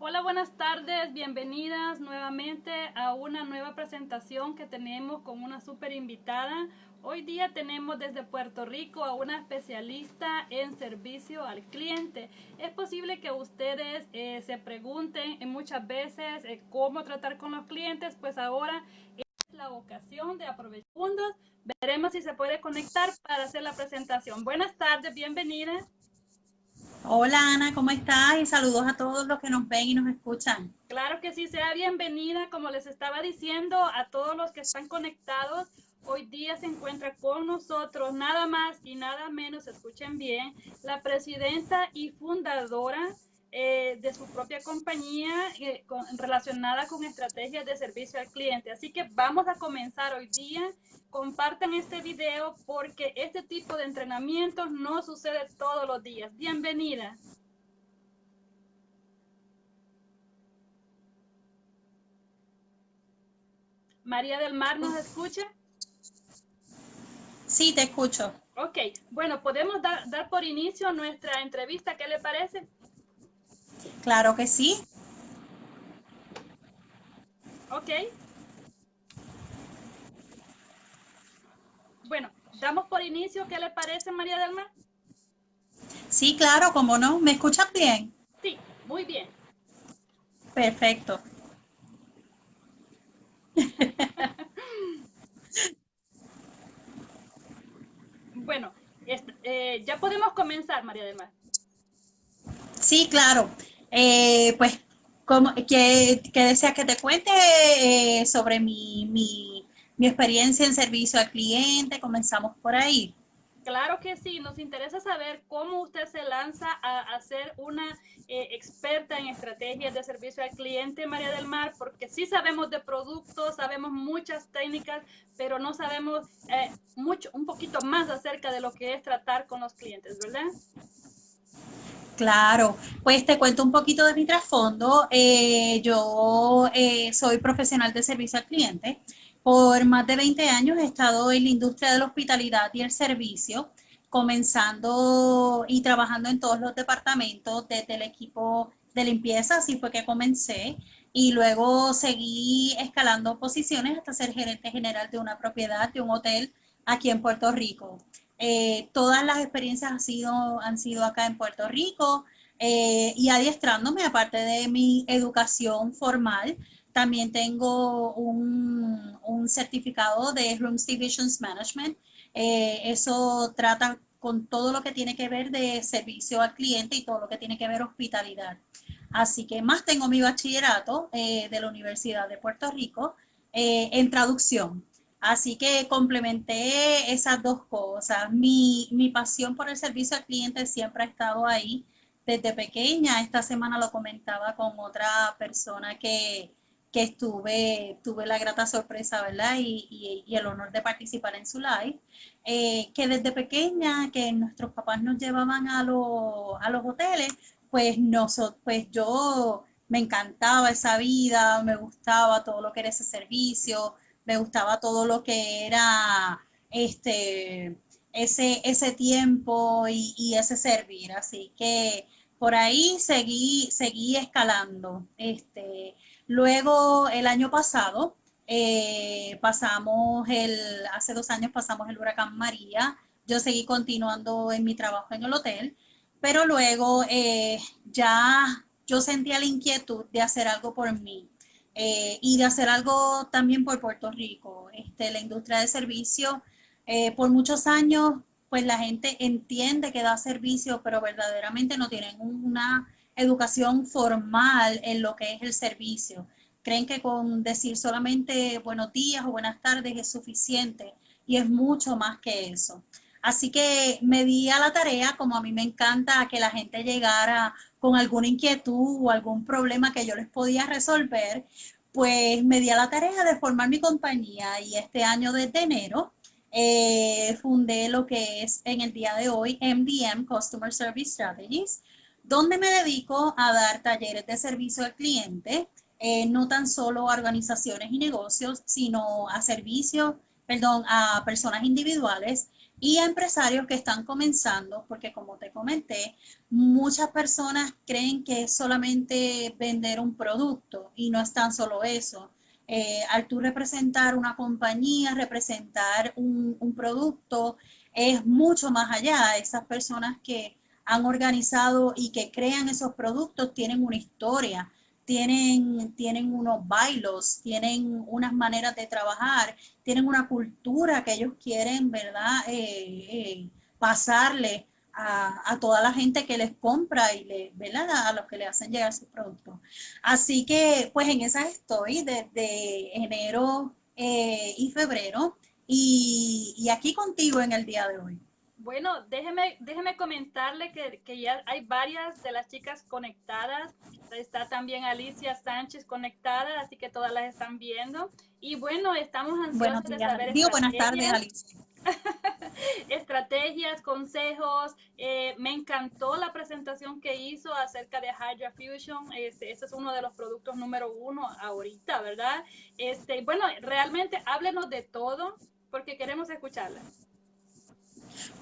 Hola, buenas tardes, bienvenidas nuevamente a una nueva presentación que tenemos con una súper invitada. Hoy día tenemos desde Puerto Rico a una especialista en servicio al cliente. Es posible que ustedes eh, se pregunten muchas veces eh, cómo tratar con los clientes, pues ahora es la ocasión de aprovechar segundos. Veremos si se puede conectar para hacer la presentación. Buenas tardes, bienvenida. Hola Ana, ¿cómo estás? Y saludos a todos los que nos ven y nos escuchan. Claro que sí, sea bienvenida, como les estaba diciendo, a todos los que están conectados Hoy día se encuentra con nosotros nada más y nada menos, escuchen bien, la presidenta y fundadora eh, de su propia compañía eh, relacionada con estrategias de servicio al cliente. Así que vamos a comenzar hoy día. Compartan este video porque este tipo de entrenamientos no sucede todos los días. Bienvenida. María del Mar, ¿nos escucha? Sí, te escucho. Ok, bueno, podemos dar, dar por inicio nuestra entrevista, ¿qué le parece? Claro que sí. Ok. Bueno, damos por inicio, ¿qué le parece, María del Mar? Sí, claro, cómo no. ¿Me escuchas bien? Sí, muy bien. Perfecto. Bueno, eh, ya podemos comenzar, María del Mar. Sí, claro. Eh, pues, como, que, que te cuente eh, sobre mi, mi, mi experiencia en servicio al cliente. Comenzamos por ahí. Claro que sí, nos interesa saber cómo usted se lanza a, ser una eh, experta en estrategias de servicio al cliente, María del Mar, porque sí sabemos de productos, sabemos muchas técnicas, pero no sabemos eh, mucho, un poquito más acerca de lo que es tratar con los clientes, ¿verdad? Claro, pues te cuento un poquito de mi trasfondo. Eh, yo soy profesional de servicio al cliente. Por más de 20 años he estado en la industria de la hospitalidad y el servicio, comenzando y trabajando en todos los departamentos, desde el equipo de limpieza, así fue que comencé, y luego seguí escalando posiciones hasta ser gerente general de una propiedad, de un hotel aquí en Puerto Rico. Eh, todas las experiencias han sido, han sido acá en Puerto Rico eh, y adiestrándome, aparte de mi educación formal, también tengo un, un certificado de Rooms Divisions Management. Eh, eso trata con todo lo que tiene que ver de servicio al cliente y todo lo que tiene que ver hospitalidad. Así que más tengo mi bachillerato eh, de la Universidad de Puerto Rico eh, en traducción. Así que complementé esas dos cosas. Mi, mi pasión por el servicio al cliente siempre ha estado ahí desde pequeña. Esta semana lo comentaba con otra persona que, que estuve, tuve la grata sorpresa, ¿verdad? Y, y, el honor de participar en su live, eh, que desde pequeña, que nuestros papás nos llevaban a, a los hoteles, pues, nosotros, pues yo me encantaba esa vida, me gustaba todo lo que era ese servicio, me gustaba todo lo que era este, ese, ese tiempo y, y ese servir. Así que por ahí seguí, seguí escalando. Este, Luego, el año pasado, eh, pasamos el, hace dos años pasamos el huracán María. Yo seguí continuando en mi trabajo en el hotel, pero luego eh, ya yo sentía la inquietud de hacer algo por mí eh, y de hacer algo también por Puerto Rico. Este, la industria de servicio, por muchos años, pues la gente entiende que da servicio, pero verdaderamente no tienen una educación formal en lo que es el servicio. Creen que con decir solamente buenos días o buenas tardes es suficiente y es mucho más que eso. Así que me di a la tarea, como a mí me encanta que la gente llegara con alguna inquietud o algún problema que yo les podía resolver, pues me di a la tarea de formar mi compañía y este año desde enero eh, fundé lo que es en el día de hoy MDM, Customer Service Strategies, donde me dedico a dar talleres de servicio al cliente, eh, no tan solo a organizaciones y negocios, sino a servicios, perdón, a personas individuales y a empresarios que están comenzando, porque como te comenté, muchas personas creen que es solamente vender un producto y no es tan solo eso. Eh, al tú representar una compañía, representar un, un producto, es mucho más allá. Esas personas que han organizado y que crean esos productos tienen una historia, tienen, tienen unos bailos, tienen unas maneras de trabajar, tienen una cultura que ellos quieren, ¿verdad? Eh, eh, pasarle a, a, toda la gente que les compra y le, ¿verdad? A los que le hacen llegar sus productos. Así que, pues en esas estoy desde enero eh, y febrero y, y aquí contigo en el día de hoy. Bueno, déjeme, déjeme comentarle que, que, ya hay varias de las chicas conectadas. Está también Alicia Sánchez conectada, así que todas las están viendo. Y bueno, estamos ansiosos de saber. Digo, buenas tardes, Alicia. estrategias, consejos. Eh, me encantó la presentación que hizo acerca de Hydra Fusion. Este, ese es uno de los productos número uno ahorita, ¿verdad? Este, bueno, realmente háblenos de todo porque queremos escucharla.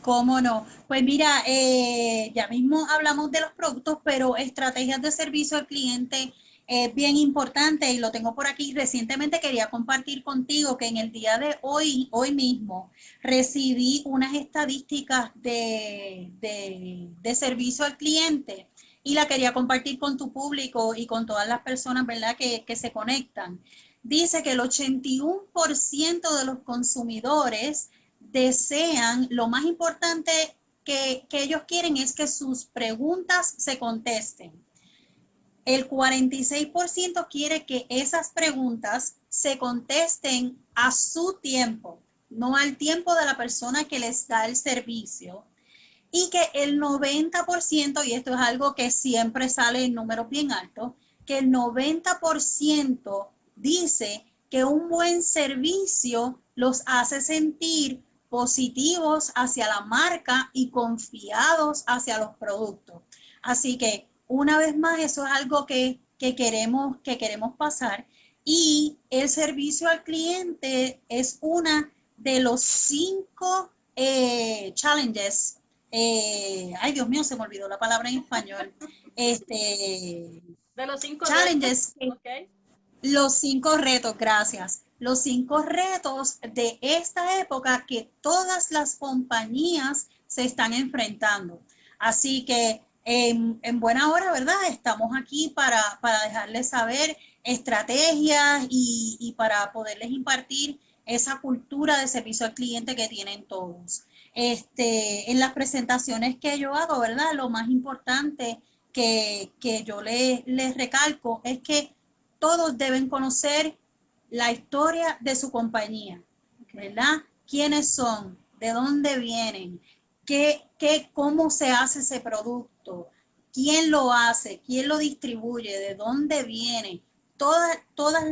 ¿Cómo no? Pues mira, eh, ya mismo hablamos de los productos, pero estrategias de servicio al cliente es bien importante y lo tengo por aquí. Recientemente quería compartir contigo que en el día de hoy, hoy mismo, recibí unas estadísticas de, de, servicio al cliente y la quería compartir con tu público y con todas las personas, ¿verdad?, que, que se conectan. Dice que el 81% de los consumidores desean, lo más importante que, ellos quieren es que sus preguntas se contesten. El 46% quiere que esas preguntas se contesten a su tiempo, no al tiempo de la persona que les da el servicio. Y que el 90%, y esto es algo que siempre sale en números bien altos, que el 90% dice que un buen servicio los hace sentir positivos hacia la marca y confiados hacia los productos. Así que una vez más, eso es algo que, queremos, que queremos pasar. Y el servicio al cliente es una de los cinco eh, challenges. Eh, ay, Dios mío, se me olvidó la palabra en español. Este, de los cinco challenges. Los cinco retos, gracias los cinco retos de esta época que todas las compañías se están enfrentando. Así que en, buena hora, ¿verdad? Estamos aquí para, para dejarles saber estrategias y, y, para poderles impartir esa cultura de servicio al cliente que tienen todos. Este, en las presentaciones que yo hago, ¿verdad? Lo más importante que, que yo les, les recalco es que todos deben conocer la historia de su compañía, ¿verdad? ¿Quiénes son? ¿De dónde vienen? ¿Qué, qué, ¿Cómo se hace ese producto? ¿Quién lo hace? ¿Quién lo distribuye? ¿De dónde viene? Todas, todas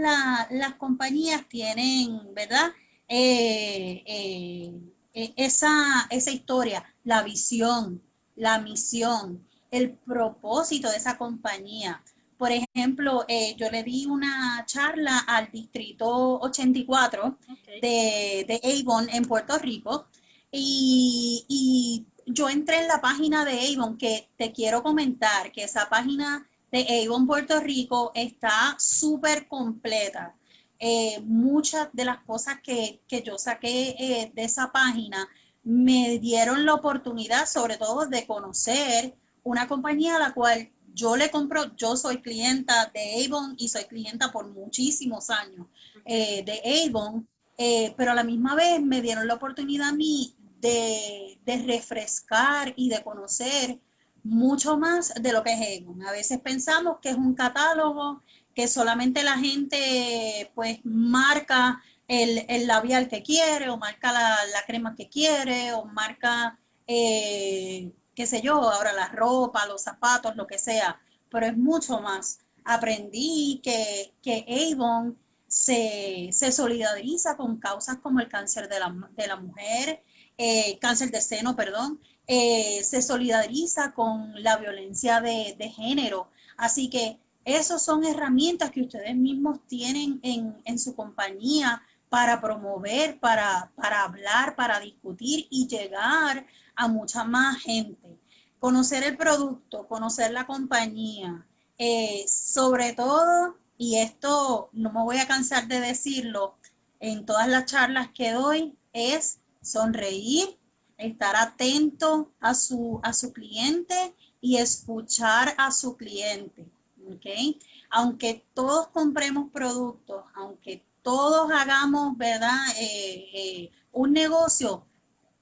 las compañías tienen, ¿verdad? Eh, eh, eh, esa, esa historia, la visión, la misión, el propósito de esa compañía. Por ejemplo, eh, yo le di una charla al Distrito 84 de, de, Avon en Puerto Rico y, yo entré en la página de Avon que te quiero comentar que esa página de Avon Puerto Rico está súper completa. Eh, muchas de las cosas que, yo saqué eh, de esa página me dieron la oportunidad sobre todo de conocer una compañía a la cual yo le compro, yo soy clienta de Avon y soy clienta por muchísimos años eh, de Avon, eh, pero a la misma vez me dieron la oportunidad a mí de, refrescar y de conocer mucho más de lo que es Avon. A veces pensamos que es un catálogo que solamente la gente pues marca el, labial que quiere o marca la, crema que quiere o marca eh, qué sé yo, ahora la ropa, los zapatos, lo que sea, pero es mucho más. Aprendí que, que Avon se, se solidariza con causas como el cáncer de la, de la mujer, eh, cáncer de seno, perdón, eh, se solidariza con la violencia de, de género. Así que esas son herramientas que ustedes mismos tienen en, en, su compañía para promover, para, para hablar, para discutir y llegar a mucha más gente. Conocer el producto, conocer la compañía, eh, sobre todo, y esto no me voy a cansar de decirlo en todas las charlas que doy, es sonreír, estar atento a su, a su cliente y escuchar a su cliente. ¿okay? Aunque todos compremos productos, aunque todos hagamos, ¿verdad? Eh, eh, un negocio,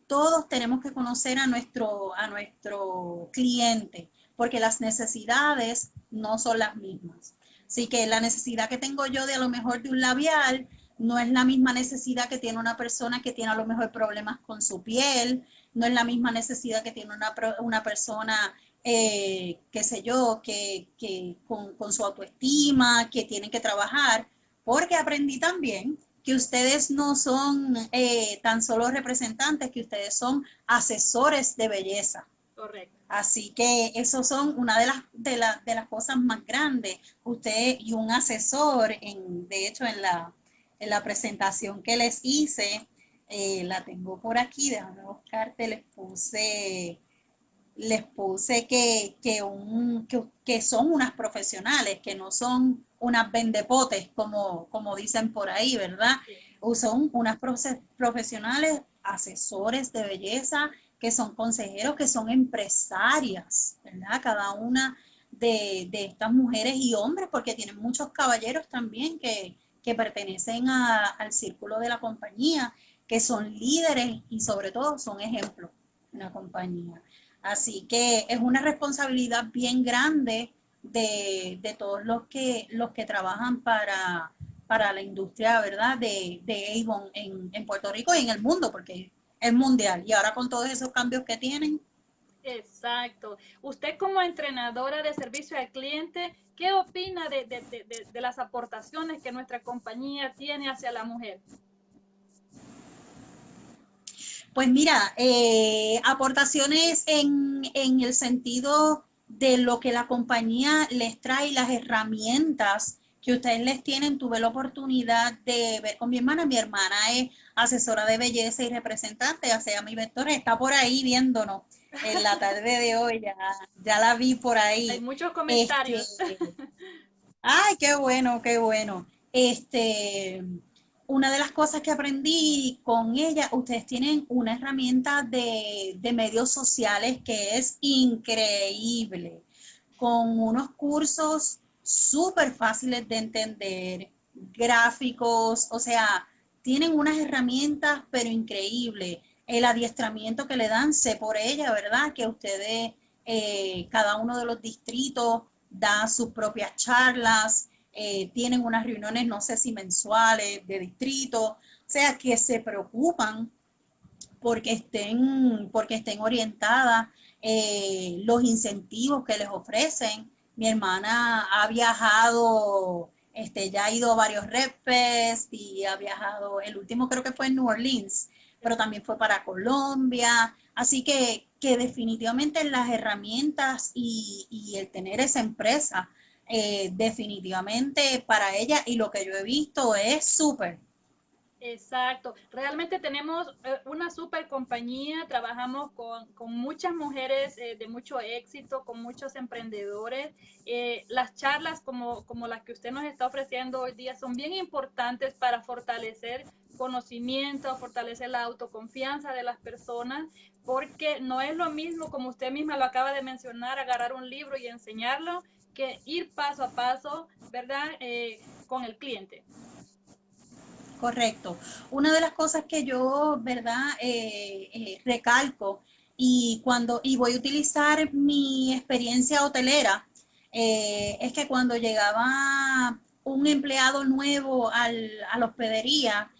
todos tenemos que conocer a nuestro, a nuestro cliente, porque las necesidades no son las mismas. Así que la necesidad que tengo yo de a lo mejor de un labial no es la misma necesidad que tiene una persona que tiene a lo mejor problemas con su piel, no es la misma necesidad que tiene una, una persona, eh, qué sé yo, que, que con, con, su autoestima, que tienen que trabajar, porque aprendí también que ustedes no son eh, tan solo representantes, que ustedes son asesores de belleza. Correcto. Así que eso son una de las, de, de las cosas más grandes. Usted y un asesor, en, de hecho, en la, en la presentación que les hice, eh, la tengo por aquí, déjame buscarte, les puse, les puse que, que, un, que, son unas profesionales, que no son unas vendepotes, como, como dicen por ahí, ¿verdad? Son unas profesionales, asesores de belleza, que son consejeros, que son empresarias, ¿verdad? Cada una de, de estas mujeres y hombres, porque tienen muchos caballeros también que, que pertenecen al círculo de la compañía, que son líderes y sobre todo son ejemplos en la compañía. Así que es una responsabilidad bien grande de, todos los que, los que trabajan para, para la industria, ¿verdad? De, de Avon en, en Puerto Rico y en el mundo, porque es mundial. Y ahora con todos esos cambios que tienen, Exacto. Usted como entrenadora de servicio al cliente, ¿qué opina de, las aportaciones que nuestra compañía tiene hacia la mujer? Pues mira, eh, aportaciones en, en, el sentido de lo que la compañía les trae, las herramientas que ustedes les tienen. Tuve la oportunidad de ver con mi hermana. Mi hermana es asesora de belleza y representante, o sea, mi vector está por ahí viéndonos en la tarde de hoy, ya, ya la vi por ahí. Hay muchos comentarios. Este, ay, qué bueno, qué bueno. Este, una de las cosas que aprendí con ella, ustedes tienen una herramienta de, de medios sociales que es increíble, con unos cursos súper fáciles de entender, gráficos, o sea, tienen unas herramientas pero increíbles el adiestramiento que le dan, sé por ella, ¿verdad? Que ustedes, eh, cada uno de los distritos da sus propias charlas, eh, tienen unas reuniones, no sé si mensuales, de distrito, o sea, que se preocupan porque estén, porque estén orientadas eh, los incentivos que les ofrecen. Mi hermana ha viajado, este, ya ha ido a varios Fest y ha viajado, el último creo que fue en New Orleans, pero también fue para Colombia. Así que, que definitivamente las herramientas y, y el tener esa empresa, eh, definitivamente para ella y lo que yo he visto es súper. Exacto. Realmente tenemos eh, una super compañía, trabajamos con, con muchas mujeres eh, de mucho éxito, con muchos emprendedores. las charlas como, como las que usted nos está ofreciendo hoy día son bien importantes para fortalecer conocimiento, fortalecer la autoconfianza de las personas, porque no es lo mismo, como usted misma lo acaba de mencionar, agarrar un libro y enseñarlo, que ir paso a paso, ¿verdad? Eh, con el cliente. Correcto. Una de las cosas que yo, ¿verdad? Eh, eh, recalco y cuando y voy a utilizar mi experiencia hotelera es que cuando llegaba un empleado nuevo al, a la hospedería,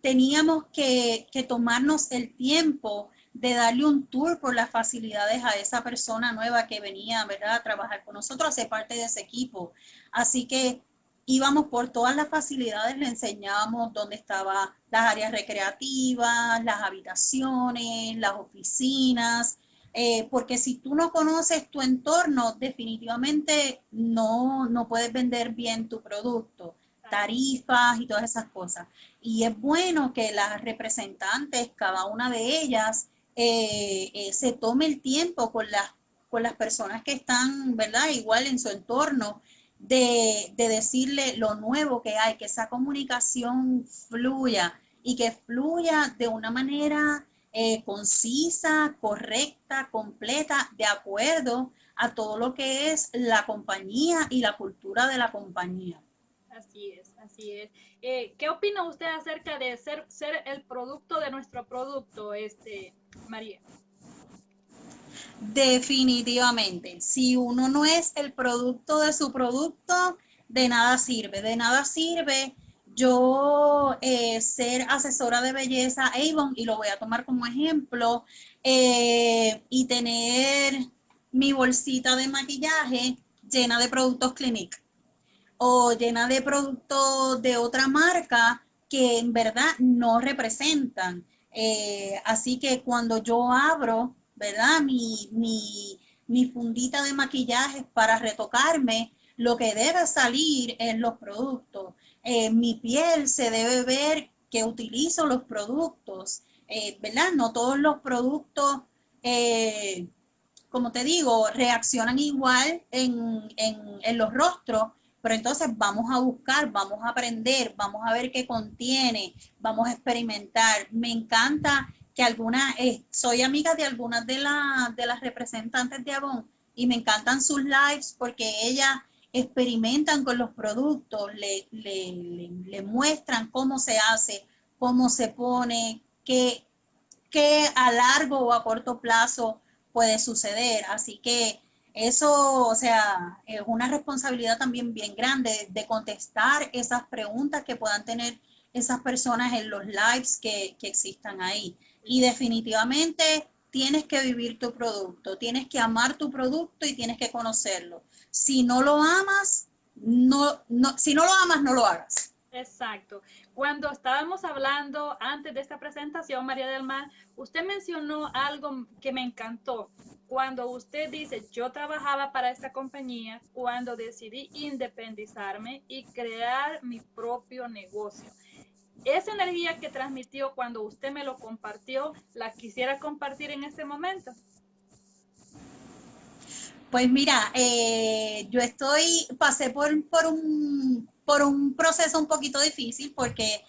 teníamos que, tomarnos el tiempo de darle un tour por las facilidades a esa persona nueva que venía ¿verdad? a trabajar con nosotros, a ser parte de ese equipo. Así que íbamos por todas las facilidades, le enseñábamos dónde estaban las áreas recreativas, las habitaciones, las oficinas, eh, porque si tú no conoces tu entorno, definitivamente no, no puedes vender bien tu producto. tarifas y todas esas cosas. Y es bueno que las representantes, cada una de ellas, eh, eh, se tome el tiempo con las, con las personas que están, ¿verdad? Igual en su entorno, de, de decirle lo nuevo que hay, que esa comunicación fluya y que fluya de una manera eh, concisa, correcta, completa, de acuerdo a todo lo que es la compañía y la cultura de la compañía. Así es, así es. Eh, ¿Qué opina usted acerca de ser, ser el producto de nuestro producto, este, María? Definitivamente, si uno no es el producto de su producto, de nada sirve, de nada sirve yo eh, ser asesora de belleza Avon, y lo voy a tomar como ejemplo, eh, y tener mi bolsita de maquillaje llena de productos Clinique o llena de productos de otra marca que en verdad no representan. Eh, así que cuando yo abro, ¿verdad? Mi, mi, mi fundita de maquillaje para retocarme, lo que debe salir es los productos. Eh, mi piel se debe ver que utilizo los productos, eh, ¿verdad? No todos los productos, como te digo, reaccionan igual en, en, los rostros, pero entonces vamos a buscar, vamos a aprender, vamos a ver qué contiene, vamos a experimentar. Me encanta que algunas, soy amiga de algunas de, de las representantes de Avon y me encantan sus lives porque ella experimentan con los productos, le, le, muestran cómo se hace, cómo se pone, qué, qué a largo o a corto plazo puede suceder. Así que eso, o sea, es una responsabilidad también bien grande de contestar esas preguntas que puedan tener esas personas en los lives que, que existan ahí. Y definitivamente tienes que vivir tu producto, tienes que amar tu producto y tienes que conocerlo. Si no lo amas, no, no, si no lo amas, no lo hagas. Exacto. Cuando estábamos hablando antes de esta presentación, María del Mar, usted mencionó algo que me encantó. Cuando usted dice, yo trabajaba para esta compañía, cuando decidí independizarme y crear mi propio negocio. Esa energía que transmitió cuando usted me lo compartió, la quisiera compartir en este momento. Pues mira, eh, yo estoy, pasé por, por, un, por un proceso un poquito difícil porque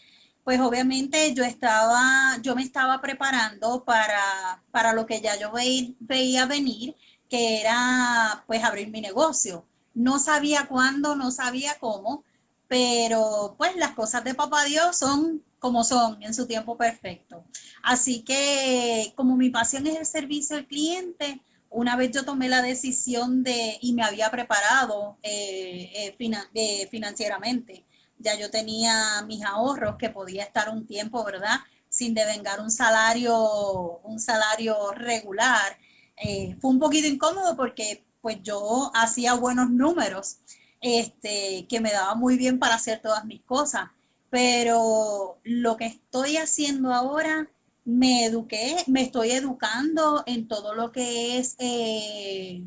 pues obviamente yo estaba, yo me estaba preparando para, para lo que ya yo veía venir, que era pues abrir mi negocio. No sabía cuándo, no sabía cómo, pero pues las cosas de papá Dios son como son en su tiempo perfecto. Así que como mi pasión es el servicio al cliente, una vez yo tomé la decisión de, y me había preparado eh, eh, eh, financieramente, ya yo tenía mis ahorros que podía estar un tiempo, ¿verdad? Sin devengar un salario, un salario regular. fue un poquito incómodo porque pues yo hacía buenos números, este, que me daba muy bien para hacer todas mis cosas, pero lo que estoy haciendo ahora me eduqué, me estoy educando en todo lo que es eh,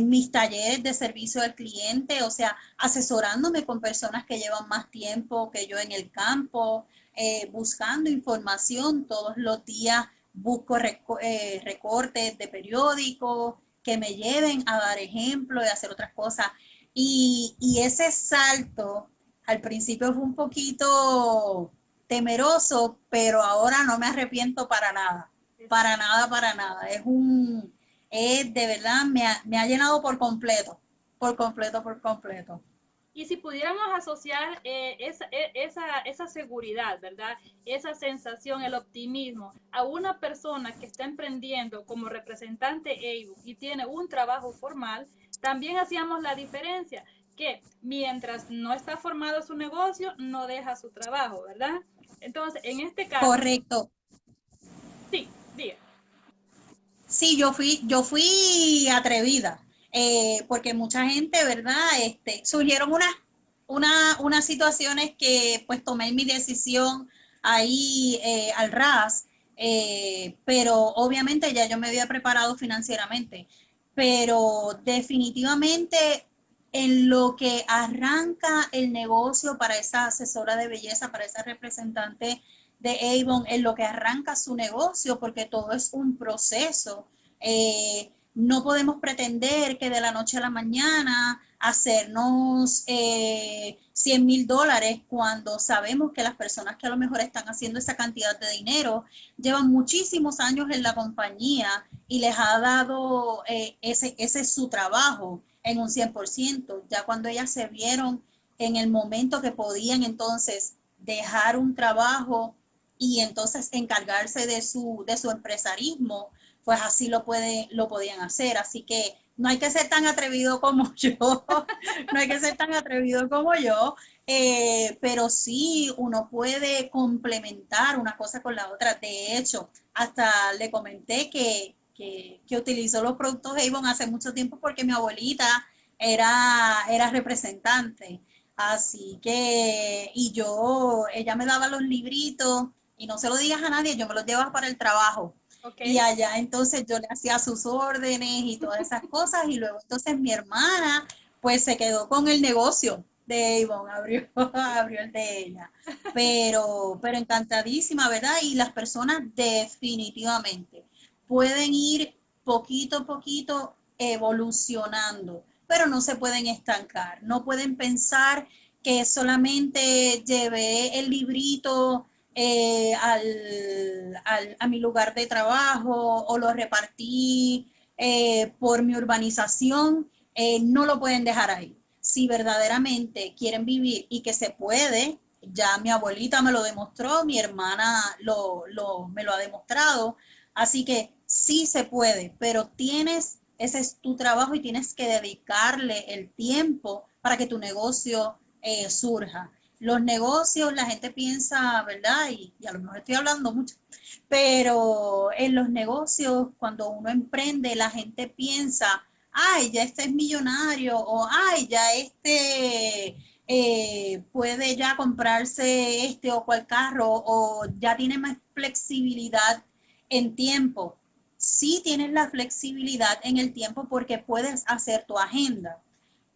mis talleres de servicio al cliente, o sea, asesorándome con personas que llevan más tiempo que yo en el campo, eh, buscando información todos los días, busco eh, recortes de periódicos que me lleven a dar ejemplo y hacer otras cosas. Y, y ese salto al principio fue un poquito temeroso, pero ahora no me arrepiento para nada, para nada, para nada. Es un, es de verdad, me ha, me ha llenado por completo, por completo, por completo. Y si pudiéramos asociar eh, esa, e, esa, esa, seguridad, ¿verdad? Esa sensación, el optimismo a una persona que está emprendiendo como representante EIBU y tiene un trabajo formal, también hacíamos la diferencia que mientras no está formado su negocio, no deja su trabajo, ¿verdad? Entonces, en este caso. Correcto. Sí, diga. Sí, yo fui, yo fui atrevida, eh, porque mucha gente, ¿verdad? Este, surgieron unas una, unas situaciones que pues tomé mi decisión ahí eh, al ras, eh, pero obviamente ya yo me había preparado financieramente, pero definitivamente en lo que arranca el negocio para esa asesora de belleza, para esa representante de Avon, en lo que arranca su negocio, porque todo es un proceso. Eh, no podemos pretender que de la noche a la mañana hacernos eh, 100 mil dólares cuando sabemos que las personas que a lo mejor están haciendo esa cantidad de dinero llevan muchísimos años en la compañía y les ha dado eh, ese, ese es su trabajo en un 100%. Ya cuando ellas se vieron en el momento que podían entonces dejar un trabajo y entonces encargarse de su, de su empresarismo, pues así lo, puede, lo podían hacer. Así que no hay que ser tan atrevido como yo, no hay que ser tan atrevido como yo, eh, pero sí uno puede complementar una cosa con la otra. De hecho, hasta le comenté que, que, que utilizó los productos Avon hace mucho tiempo porque mi abuelita era, era representante. Así que, y yo, ella me daba los libritos y no se lo digas a nadie, yo me los llevaba para el trabajo. Y allá entonces yo le hacía sus órdenes y todas esas cosas y luego entonces mi hermana pues se quedó con el negocio de Avon, abrió, abrió el de ella. Pero, pero encantadísima, ¿verdad? Y las personas definitivamente pueden ir poquito a poquito evolucionando, pero no se pueden estancar, no pueden pensar que solamente llevé el librito eh, al, a mi lugar de trabajo o lo repartí eh, por mi urbanización, eh, no lo pueden dejar ahí. Si verdaderamente quieren vivir y que se puede, ya mi abuelita me lo demostró, mi hermana lo, lo, me lo ha demostrado, así que sí se puede, pero tienes, ese es tu trabajo y tienes que dedicarle el tiempo para que tu negocio surja los negocios, la gente piensa, ¿verdad? Y, a lo mejor estoy hablando mucho, pero en los negocios, cuando uno emprende, la gente piensa, ay, ya este es millonario, o ay, ya este eh, puede ya comprarse este o cual carro, o ya tiene más flexibilidad en tiempo. Sí tienes la flexibilidad en el tiempo porque puedes hacer tu agenda.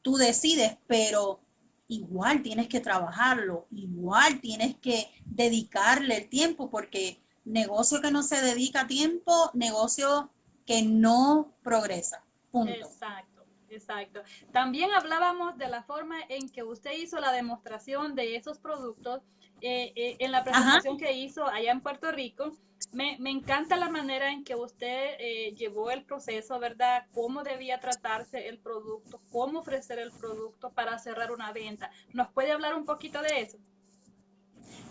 Tú decides, pero igual tienes que trabajarlo, igual tienes que dedicarle el tiempo, porque negocio que no se dedica tiempo, negocio que no progresa. Punto. Exacto, exacto. También hablábamos de la forma en que usted hizo la demostración de esos productos eh, eh, en la presentación que hizo allá en Puerto Rico. Me, encanta la manera en que usted eh, llevó el proceso, ¿verdad? Cómo debía tratarse el producto, cómo ofrecer el producto para cerrar una venta. ¿Nos puede hablar un poquito de eso?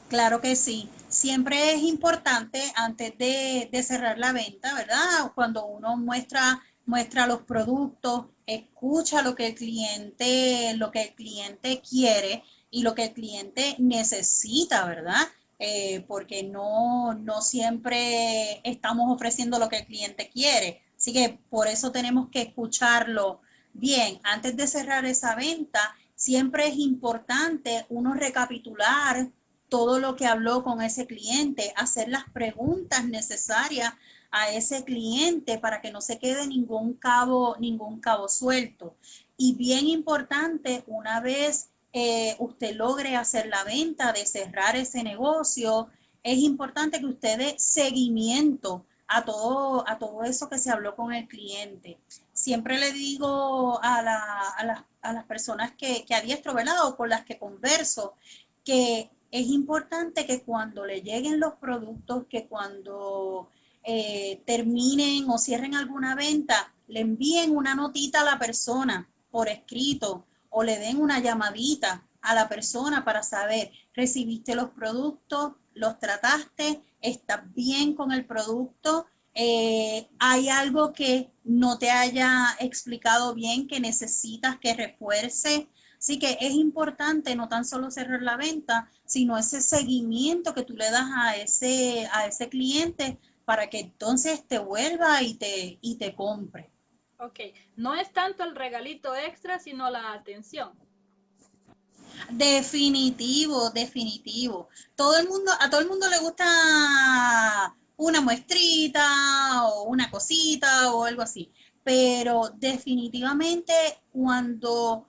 Claro que sí. Siempre es importante antes de, cerrar la venta, ¿verdad? Cuando uno muestra, muestra los productos, escucha lo que el cliente, lo que el cliente quiere y lo que el cliente necesita, ¿verdad? Eh, porque no, no siempre estamos ofreciendo lo que el cliente quiere. Así que por eso tenemos que escucharlo bien. Antes de cerrar esa venta, siempre es importante uno recapitular todo lo que habló con ese cliente, hacer las preguntas necesarias a ese cliente para que no se quede ningún cabo, ningún cabo suelto. Y bien importante, una vez eh, usted logre hacer la venta, de cerrar ese negocio, es importante que usted dé seguimiento a todo, a todo eso que se habló con el cliente. Siempre le digo a, las personas que, que adiestro, ¿verdad? O con las que converso, que es importante que cuando le lleguen los productos, que cuando eh, terminen o cierren alguna venta, le envíen una notita a la persona por escrito o le den una llamadita a la persona para saber, recibiste los productos, los trataste, estás bien con el producto, eh, hay algo que no te haya explicado bien que necesitas que refuerce. Así que es importante no tan solo cerrar la venta, sino ese seguimiento que tú le das a ese, a ese cliente para que entonces te vuelva y te, y te compre. Ok, no es tanto el regalito extra, sino la atención. Definitivo, definitivo. Todo el mundo, a todo el mundo le gusta una muestrita o una cosita o algo así. Pero definitivamente cuando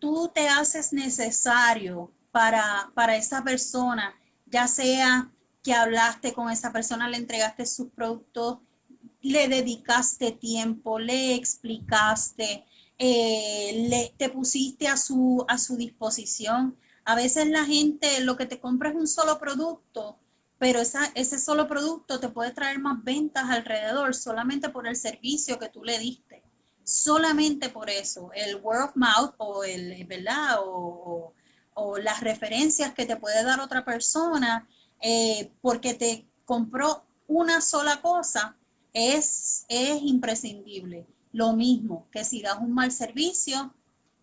tú te haces necesario para, para esa persona, ya sea que hablaste con esa persona, le entregaste sus productos, le dedicaste tiempo, le explicaste, eh, le, te pusiste a su, a su disposición. A veces la gente lo que te compra es un solo producto, pero esa, ese solo producto te puede traer más ventas alrededor solamente por el servicio que tú le diste. Solamente por eso, el word of mouth o el, ¿verdad? O, o, las referencias que te puede dar otra persona eh, porque te compró una sola cosa, es, es imprescindible. Lo mismo que si das un mal servicio,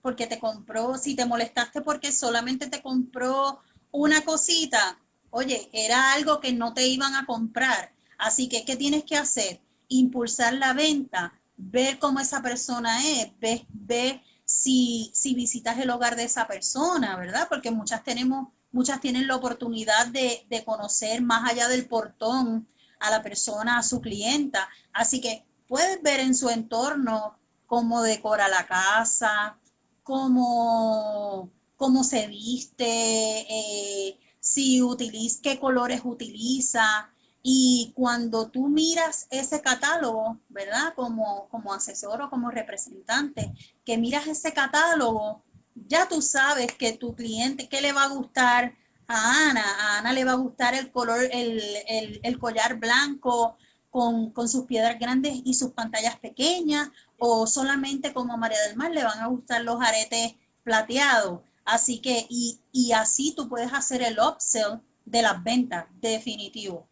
porque te compró, si te molestaste porque solamente te compró una cosita, oye, era algo que no te iban a comprar. Así que, ¿qué tienes que hacer? Impulsar la venta, ver cómo esa persona es, ver, si, si visitas el hogar de esa persona, ¿verdad? Porque muchas tenemos, muchas tienen la oportunidad de, de conocer más allá del portón a la persona, a su clienta. Así que puedes ver en su entorno cómo decora la casa, cómo, cómo se viste, eh, si utiliza, qué colores utiliza. Y cuando tú miras ese catálogo, ¿verdad? Como, como asesor o como representante, que miras ese catálogo, ya tú sabes que tu cliente, ¿qué le va a gustar a Ana? A Ana le va a gustar el color, el, el collar blanco con, sus piedras grandes y sus pantallas pequeñas, o solamente como a María del Mar le van a gustar los aretes plateados. Así que, y, así tú puedes hacer el upsell de las ventas, definitivo.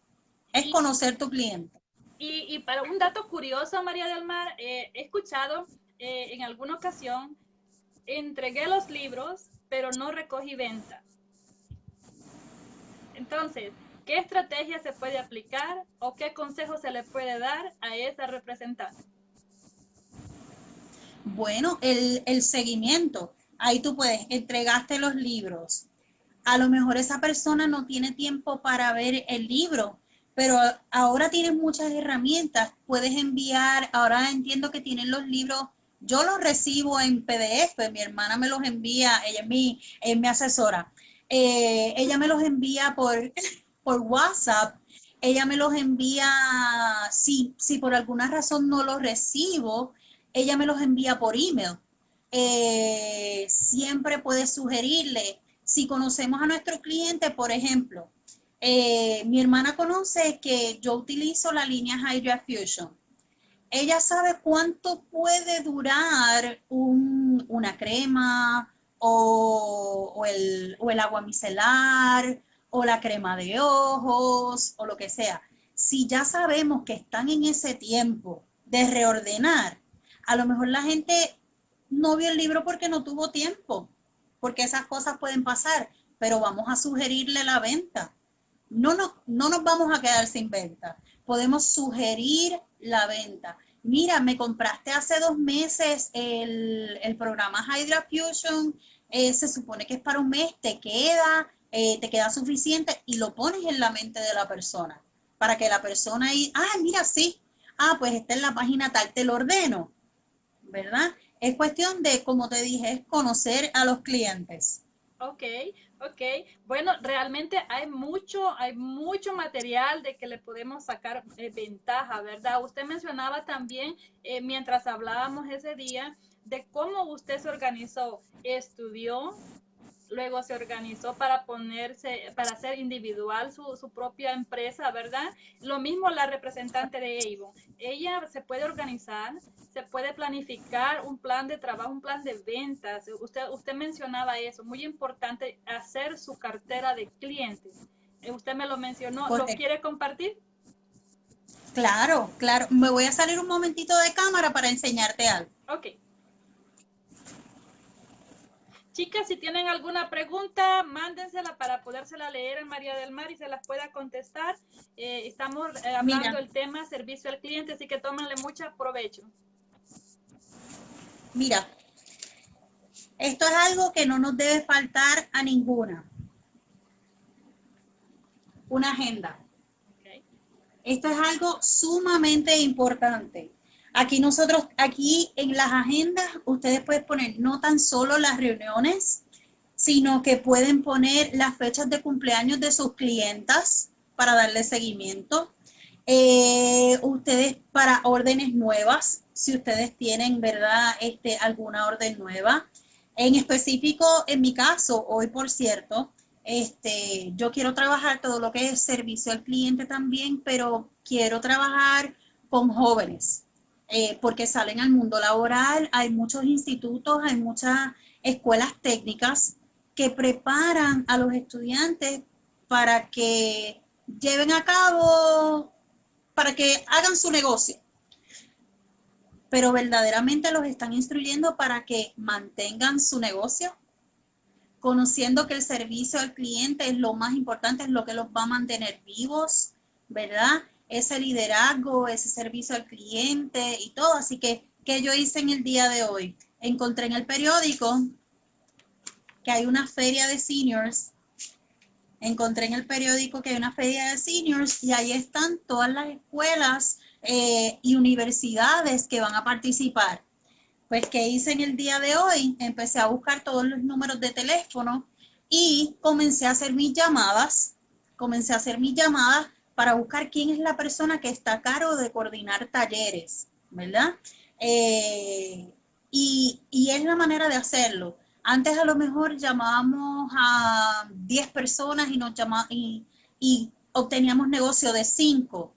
Es conocer tu cliente. Y, para un dato curioso, María del Mar, eh, he escuchado eh, en alguna ocasión, entregué los libros, pero no recogí venta. Entonces, ¿Qué estrategia se puede aplicar o qué consejo se le puede dar a esa representante? Bueno, el, seguimiento. Ahí tú puedes, entregaste los libros. A lo mejor esa persona no tiene tiempo para ver el libro, pero ahora tienes muchas herramientas. Puedes enviar, ahora entiendo que tienen los libros yo los recibo en PDF, mi hermana me los envía, ella es mi asesora. Eh, ella me los envía por, por WhatsApp, ella me los envía, si, si por alguna razón no los recibo, ella me los envía por email. Eh, siempre puede sugerirle, si conocemos a nuestro cliente, por ejemplo, eh, mi hermana conoce que yo utilizo la línea Hydra Fusion. Ella sabe cuánto puede durar una crema o, el, o el agua micelar o la crema de ojos o lo que sea. Si ya sabemos que están en ese tiempo de reordenar, a lo mejor la gente no vio el libro porque no tuvo tiempo, porque esas cosas pueden pasar, pero vamos a sugerirle la venta. No no nos vamos a quedar sin venta. Podemos sugerir la venta. Mira, me compraste hace dos meses el, el programa Hydra Fusion, eh, se supone que es para un mes, te queda, eh, te queda suficiente y lo pones en la mente de la persona para que la persona ahí, ah, mira, sí, ah, pues está en la página tal, te lo ordeno, ¿verdad? Es cuestión de, como te dije, es conocer a los clientes. Ok, ok. Bueno, realmente hay mucho, hay mucho material de que le podemos sacar eh, ventaja, ¿verdad? Usted mencionaba también, eh, mientras hablábamos ese día, de cómo usted se organizó, estudió, luego se organizó para ponerse, para hacer individual su, su, propia empresa, ¿verdad? Lo mismo la representante de Avon. Ella se puede organizar, se puede planificar un plan de trabajo, un plan de ventas. Usted, usted mencionaba eso, muy importante hacer su cartera de clientes. Eh, usted me lo mencionó, ¿lo quiere compartir? Claro, claro. Me voy a salir un momentito de cámara para enseñarte algo. Ok. Chicas, si tienen alguna pregunta, mándensela para podérsela leer a María del Mar y se las pueda contestar. Eh, estamos eh, hablando del tema servicio al cliente, así que tómenle mucho provecho. Mira, esto es algo que no nos debe faltar a ninguna. Una agenda. Esto es algo sumamente importante. Aquí nosotros, aquí en las agendas, ustedes pueden poner no tan solo las reuniones, sino que pueden poner las fechas de cumpleaños de sus clientas para darle seguimiento. Eh, ustedes para órdenes nuevas, si ustedes tienen, ¿verdad? Este, alguna orden nueva. En específico, en mi caso, hoy por cierto, este, yo quiero trabajar todo lo que es servicio al cliente también, pero quiero trabajar con jóvenes, eh, porque salen al mundo laboral, hay muchos institutos, hay muchas escuelas técnicas que preparan a los estudiantes para que lleven a cabo, para que hagan su negocio. Pero verdaderamente los están instruyendo para que mantengan su negocio, conociendo que el servicio al cliente es lo más importante, es lo que los va a mantener vivos, ¿verdad? Ese liderazgo, ese servicio al cliente y todo. Así que, ¿qué yo hice en el día de hoy? Encontré en el periódico que hay una feria de seniors. Encontré en el periódico que hay una feria de seniors y ahí están todas las escuelas eh, y universidades que van a participar. Pues, ¿qué hice en el día de hoy? Empecé a buscar todos los números de teléfono y comencé a hacer mis llamadas. Comencé a hacer mis llamadas para buscar quién es la persona que está a cargo de coordinar talleres, ¿verdad? Eh, y, es la manera de hacerlo. Antes a lo mejor llamábamos a 10 personas y, nos y, y obteníamos negocio de 5,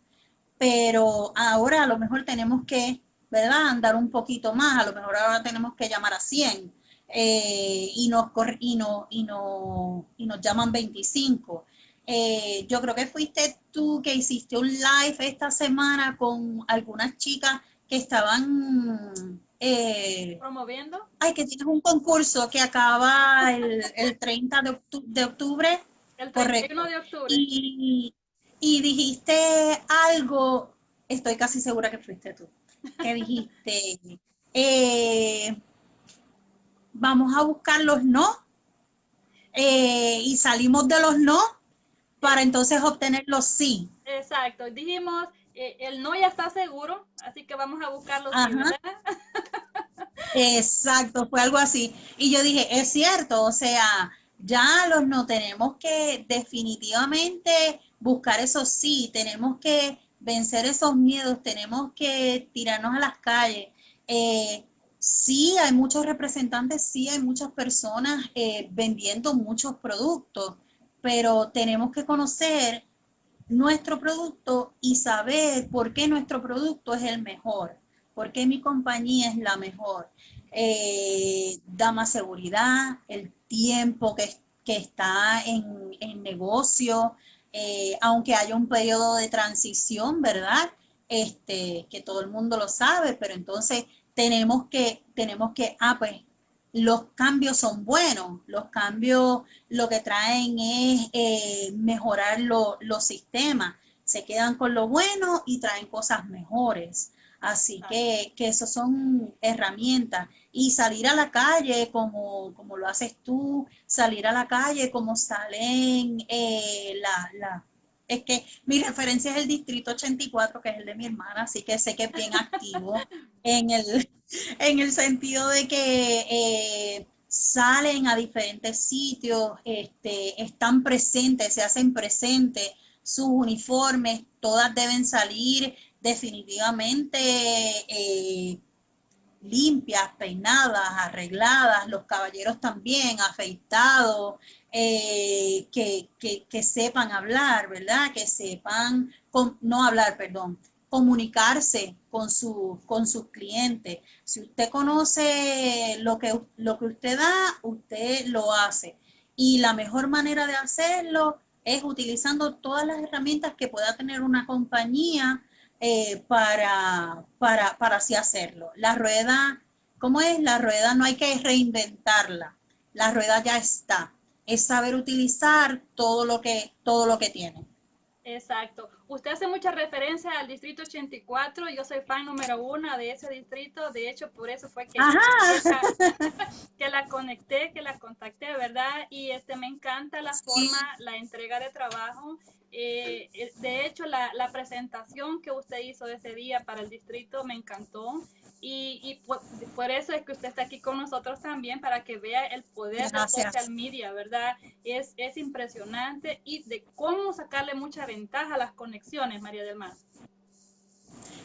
pero ahora a lo mejor tenemos que ¿verdad? Andar un poquito más, a lo mejor ahora tenemos que llamar a 100 eh, y, nos, y, no, y, no, y nos llaman 25. Eh, yo creo que fuiste tú que hiciste un live esta semana con algunas chicas que estaban... Eh, ¿Promoviendo? Ay, que tienes un concurso que acaba el, el 30 de, de, octubre. El 31 de octubre. Y, y dijiste algo, estoy casi segura que fuiste tú que dijiste, eh, vamos a buscar los no eh, y salimos de los no para entonces obtener los sí. Exacto, dijimos, eh, el no ya está seguro, así que vamos a buscar los sí, Exacto, fue algo así. Y yo dije, es cierto, o sea, ya los no tenemos que definitivamente buscar esos sí, tenemos que vencer esos miedos, tenemos que tirarnos a las calles. Eh, sí, hay muchos representantes, sí, hay muchas personas eh, vendiendo muchos productos, pero tenemos que conocer nuestro producto y saber por qué nuestro producto es el mejor, por qué mi compañía es la mejor. Eh, da más seguridad, el tiempo que, que está en, en negocio, eh, aunque haya un periodo de transición, ¿verdad? Este, que todo el mundo lo sabe, pero entonces tenemos que, tenemos que, ah, pues los cambios son buenos, los cambios lo que traen es eh, mejorar los sistemas, se quedan con lo bueno y traen cosas mejores. Así que, que eso son herramientas. Y salir a la calle como, como lo haces tú, salir a la calle como salen eh, la, la, es que mi referencia es el distrito 84, que es el de mi hermana, así que sé que es bien activo en el, en el sentido de que eh, salen a diferentes sitios, este, están presentes, se hacen presentes, sus uniformes, todas deben salir definitivamente eh, limpias, peinadas, arregladas, los caballeros también, afeitados, eh, que, sepan hablar, ¿verdad? Que sepan, no hablar, perdón, comunicarse con, su, con sus clientes. Si usted conoce lo que, lo que usted da, usted lo hace. Y la mejor manera de hacerlo es utilizando todas las herramientas que pueda tener una compañía eh, para, para, para así hacerlo. La rueda, ¿cómo es? La rueda no hay que reinventarla. La rueda ya está. Es saber utilizar todo lo que, todo lo que tiene. Exacto. Usted hace mucha referencia al distrito 84. Yo soy fan número uno de ese distrito. De hecho, por eso fue que, que, la, conecté, que la contacté, ¿verdad? Y este me encanta la forma, la entrega de trabajo. Eh, eh, de hecho, la, la presentación que usted hizo ese día para el distrito me encantó. Y, y por, eso es que usted está aquí con nosotros también, para que vea el poder de social media, ¿verdad? Es, es impresionante y de cómo sacarle mucha ventaja a las conexiones, María del Mar.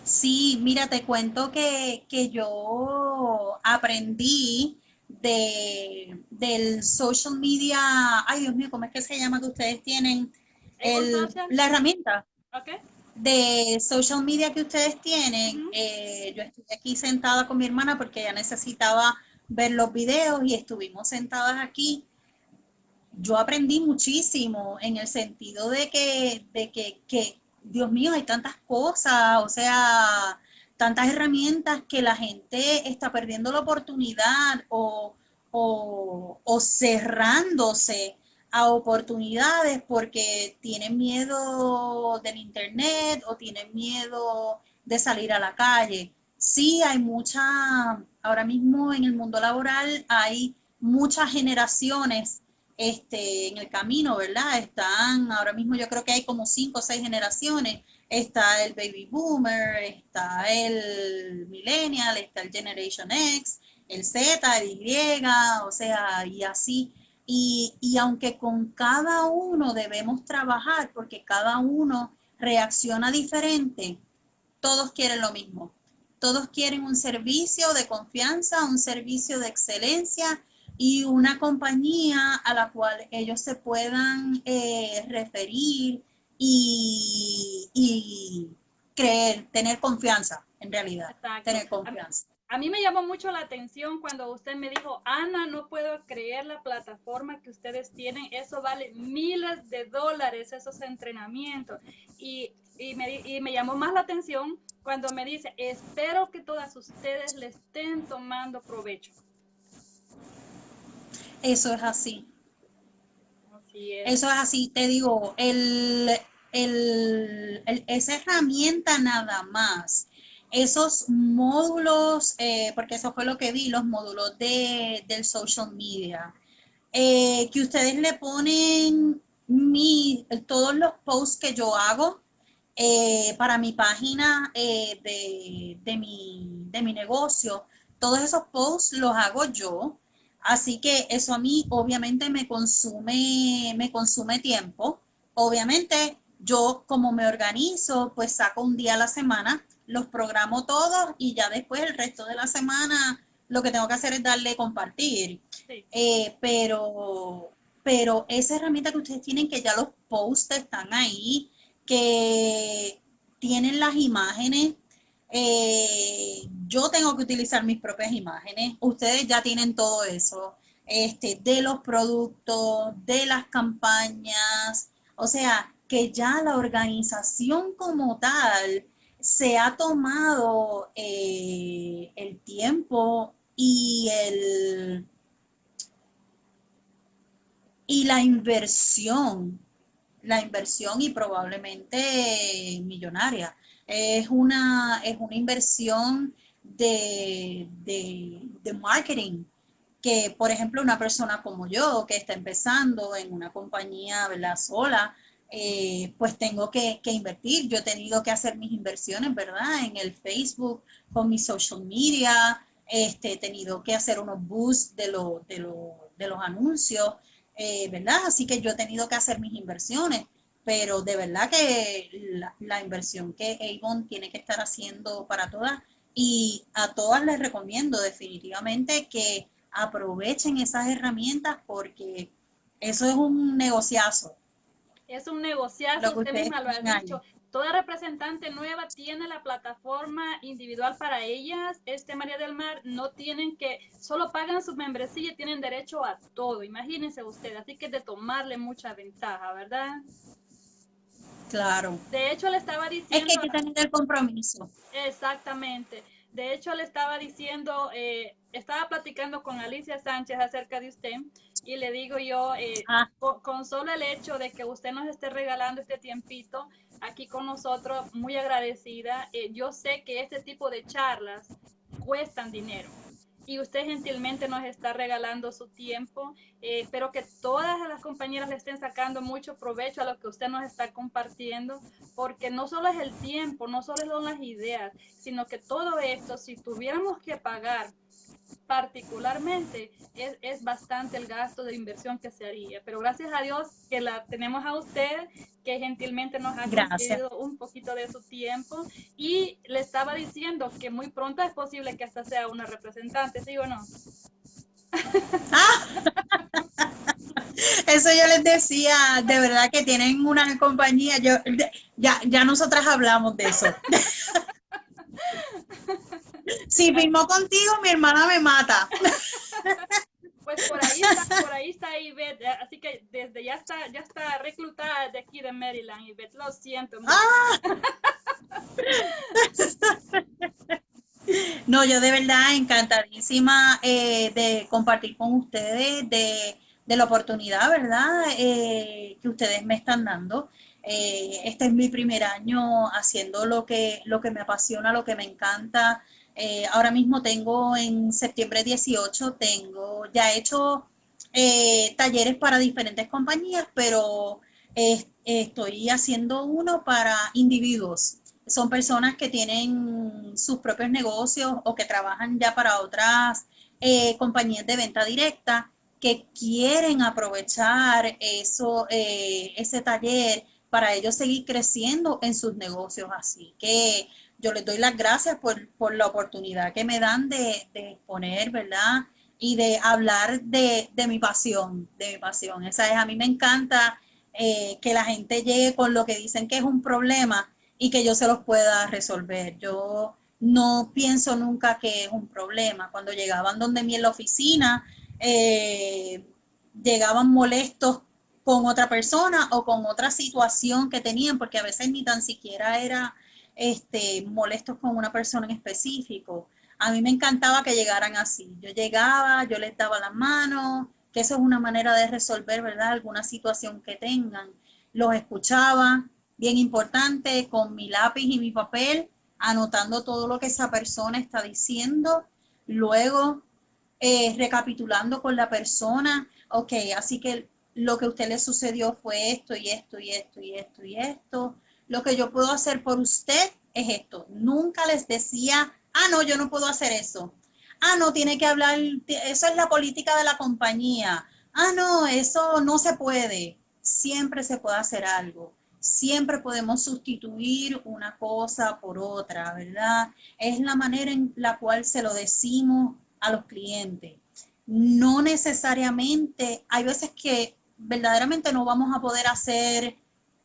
Sí, mira, te cuento que, que yo aprendí de, del social media, ay Dios mío, ¿cómo es que se llama que ustedes tienen? El, la herramienta. Okay de social media que ustedes tienen, eh, yo estoy aquí sentada con mi hermana porque ella necesitaba ver los videos y estuvimos sentadas aquí. Yo aprendí muchísimo en el sentido de que, de que, que, Dios mío, hay tantas cosas, o sea, tantas herramientas que la gente está perdiendo la oportunidad o, o, o cerrándose a oportunidades porque tienen miedo del internet o tienen miedo de salir a la calle. Sí, hay mucha, ahora mismo en el mundo laboral hay muchas generaciones este, en el camino, ¿verdad? Están, ahora mismo yo creo que hay como cinco o seis generaciones. Está el baby boomer, está el millennial, está el Generation X, el Z, el Y, o sea, y así. Y, aunque con cada uno debemos trabajar porque cada uno reacciona diferente, todos quieren lo mismo. Todos quieren un servicio de confianza, un servicio de excelencia y una compañía a la cual ellos se puedan eh, referir y, y, creer, tener confianza en realidad, tener confianza. A mí me llamó mucho la atención cuando usted me dijo, Ana, no puedo creer la plataforma que ustedes tienen, eso vale miles de dólares, esos entrenamientos. Y, y, me, y me llamó más la atención cuando me dice, espero que todas ustedes le estén tomando provecho. Eso es así. Eso es así, te digo, el, el, esa herramienta nada más esos módulos, eh, porque eso fue lo que vi, los módulos de, del social media, eh, que ustedes le ponen mi, todos los posts que yo hago eh, para mi página de, de, mi, de mi negocio, todos esos posts los hago yo, así que eso a mí obviamente me consume, me consume tiempo, obviamente yo como me organizo, pues saco un día a la semana los programo todos y ya después el resto de la semana lo que tengo que hacer es darle compartir. Eh, pero, pero esa herramienta que ustedes tienen, que ya los posts están ahí, que tienen las imágenes, eh, yo tengo que utilizar mis propias imágenes, ustedes ya tienen todo eso, este, de los productos, de las campañas, o sea, que ya la organización como tal se ha tomado eh, el tiempo y el y la inversión, la inversión y probablemente millonaria. Es una, es una inversión de, de marketing que, por ejemplo, una persona como yo que está empezando en una compañía ¿verdad? sola, eh, pues tengo que, invertir. Yo he tenido que hacer mis inversiones, ¿verdad? En el Facebook, con mi social media, este, he tenido que hacer unos boosts de, de, de los anuncios, eh, ¿verdad? Así que yo he tenido que hacer mis inversiones, pero de verdad que la, inversión que Avon tiene que estar haciendo para todas y a todas les recomiendo definitivamente que aprovechen esas herramientas porque eso es un negociazo es un negociazo, usted misma lo ha dicho. Toda representante nueva tiene la plataforma individual para ellas. Este María del Mar no tienen que, solo pagan su membresía y tienen derecho a todo. Imagínense usted, así que de tomarle mucha ventaja, ¿verdad? Claro. De hecho, le estaba diciendo... Es que hay que tener el compromiso. Exactamente. De hecho, le estaba diciendo, eh, estaba platicando con Alicia Sánchez acerca de usted y le digo yo, eh, ah. con, solo el hecho de que usted nos esté regalando este tiempito aquí con nosotros, muy agradecida. Eh, yo sé que este tipo de charlas cuestan dinero y usted gentilmente nos está regalando su tiempo. Eh, espero que todas las compañeras le estén sacando mucho provecho a lo que usted nos está compartiendo, porque no solo es el tiempo, no solo son las ideas, sino que todo esto, si tuviéramos que pagar particularmente es, es, bastante el gasto de inversión que se haría. Pero gracias a Dios que la tenemos a usted, que gentilmente nos ha concedido un poquito de su tiempo. Y le estaba diciendo que muy pronto es posible que hasta sea una representante, ¿sí o no? Eso yo les decía, de verdad que tienen una compañía, yo ya, ya nosotras hablamos de eso. Si firmó contigo, mi hermana me mata. Pues por ahí está, por ahí está Ivette, así que desde ya está, ya está reclutada de aquí de Maryland, Ivette, lo siento. Ah. No, yo de verdad encantadísima eh, de compartir con ustedes, de, la oportunidad, ¿verdad? Eh, que ustedes me están dando. Eh, este es mi primer año haciendo lo que, lo que me apasiona, lo que me encanta, eh, ahora mismo tengo en septiembre 18, tengo ya hecho eh, talleres para diferentes compañías, pero estoy haciendo uno para individuos. Son personas que tienen sus propios negocios o que trabajan ya para otras eh, compañías de venta directa que quieren aprovechar eso, ese taller para ellos seguir creciendo en sus negocios. Así que yo les doy las gracias por, la oportunidad que me dan de, exponer, ¿verdad? Y de hablar de, mi pasión, de mi pasión. Esa es, a mí me encanta eh, que la gente llegue con lo que dicen que es un problema y que yo se los pueda resolver. Yo no pienso nunca que es un problema. Cuando llegaban donde mí en la oficina, eh, llegaban molestos con otra persona o con otra situación que tenían, porque a veces ni tan siquiera era este, molestos con una persona en específico. A mí me encantaba que llegaran así. Yo llegaba, yo les daba la mano, que eso es una manera de resolver, ¿verdad? Alguna situación que tengan. Los escuchaba, bien importante, con mi lápiz y mi papel, anotando todo lo que esa persona está diciendo. Luego, eh, recapitulando con la persona, ok, así que lo que a usted le sucedió fue esto y esto y esto y esto y esto lo que yo puedo hacer por usted es esto. Nunca les decía, ah, no, yo no puedo hacer eso. Ah, no, tiene que hablar, eso es la política de la compañía. Ah, no, eso no se puede. Siempre se puede hacer algo. Siempre podemos sustituir una cosa por otra, ¿verdad? Es la manera en la cual se lo decimos a los clientes. No necesariamente, hay veces que verdaderamente no vamos a poder hacer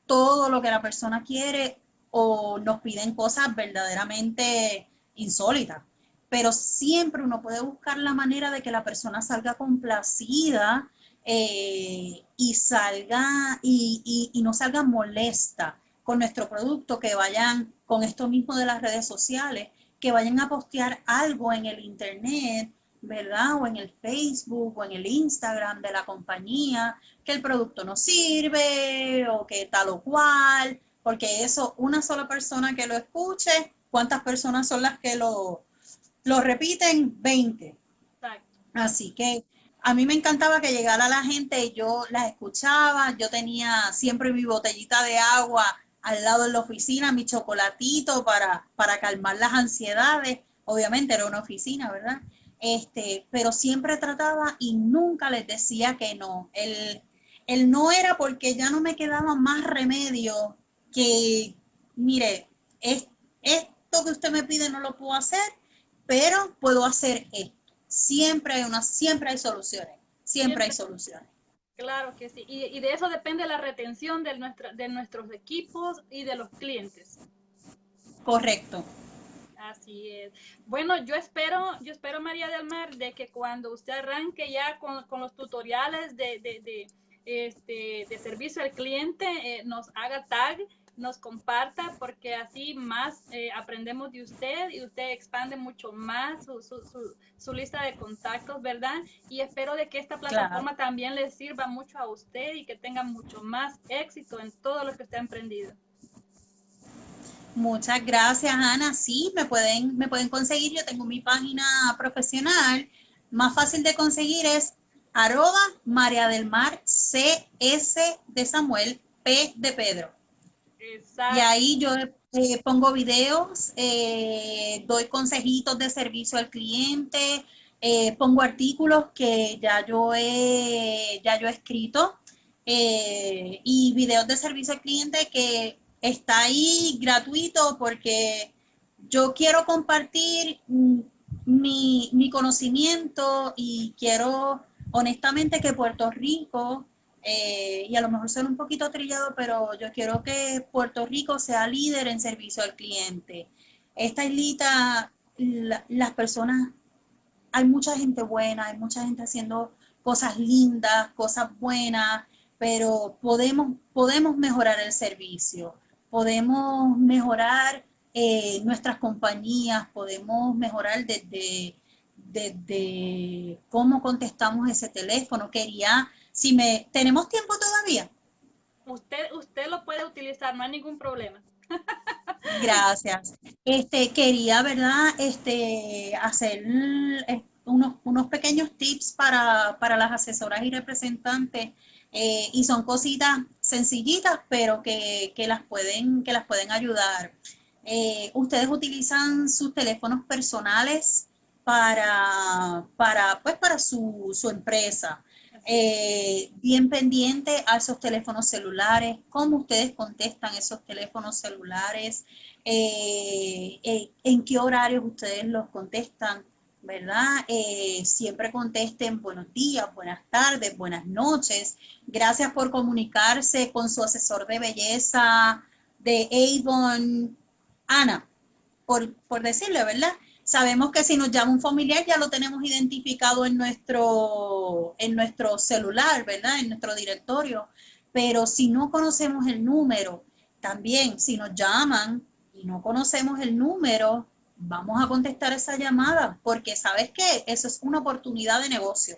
todo lo que la persona quiere o nos piden cosas verdaderamente insólitas. Pero siempre uno puede buscar la manera de que la persona salga complacida eh, y salga y, y, no salga molesta con nuestro producto, que vayan con esto mismo de las redes sociales, que vayan a postear algo en el internet ¿verdad? O en el Facebook o en el Instagram de la compañía, que el producto no sirve o que tal o cual, porque eso, una sola persona que lo escuche, ¿cuántas personas son las que lo, lo repiten? 20. Así que a mí me encantaba que llegara la gente y yo las escuchaba, yo tenía siempre mi botellita de agua al lado de la oficina, mi chocolatito para, para calmar las ansiedades. Obviamente era una oficina, ¿verdad? este, pero siempre trataba y nunca les decía que no. El, el no era porque ya no me quedaba más remedio que, mire, es, esto que usted me pide no lo puedo hacer, pero puedo hacer esto. Siempre hay, una, siempre hay soluciones, siempre, hay soluciones. Claro que sí, y, y, de eso depende la retención de, nuestra, de nuestros equipos y de los clientes. Correcto. Así es. Bueno, yo espero, yo espero, María del Mar, de que cuando usted arranque ya con, los tutoriales de, de, de, este, de servicio al cliente, eh, nos haga tag nos comparta porque así más eh, aprendemos de usted y usted expande mucho más su, su, su, lista de contactos, ¿verdad? Y espero de que esta plataforma también le sirva mucho a usted y que tenga mucho más éxito en todo lo que usted ha emprendido. Muchas gracias, Ana. Sí, me pueden, me pueden conseguir. Yo tengo mi página profesional. Más fácil de conseguir es arroba María del Mar CS de Samuel P de Pedro. Y ahí yo eh, pongo videos, eh, doy consejitos de servicio al cliente, eh, pongo artículos que ya yo he, ya yo he escrito y videos de servicio al cliente que está ahí gratuito porque yo quiero compartir mm, mi, mi conocimiento y quiero honestamente que Puerto Rico eh, y a lo mejor suena un poquito trillado, pero yo quiero que Puerto Rico sea líder en servicio al cliente. Esta islita, las personas, hay mucha gente buena, hay mucha gente haciendo cosas lindas, cosas buenas, pero podemos, podemos mejorar el servicio, podemos mejorar eh, nuestras compañías, podemos mejorar desde, desde cómo contestamos ese teléfono. Quería si me, ¿tenemos tiempo todavía? Usted, usted lo puede utilizar, no hay ningún problema. Gracias. Este, quería, ¿verdad? Este, hacer eh, unos, unos pequeños tips para, las asesoras y representantes. Eh, y son cositas sencillitas, pero que, las, pueden, que las pueden ayudar. Eh, ustedes utilizan sus teléfonos personales para, para, pues, para su, su empresa. Eh, bien pendiente a esos teléfonos celulares, cómo ustedes contestan esos teléfonos celulares, eh, eh, en qué horarios ustedes los contestan, ¿verdad? siempre contesten buenos días, buenas tardes, buenas noches. Gracias por comunicarse con su asesor de belleza de Avon, Ana, por, por decirle, ¿verdad? Sabemos que si nos llama un familiar ya lo tenemos identificado en nuestro, en nuestro celular, ¿verdad? En nuestro directorio. Pero si no conocemos el número, también si nos llaman y no conocemos el número, vamos a contestar esa llamada, porque sabes que eso es una oportunidad de negocio.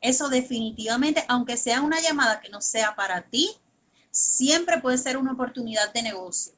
Eso definitivamente, aunque sea una llamada que no sea para ti, siempre puede ser una oportunidad de negocio.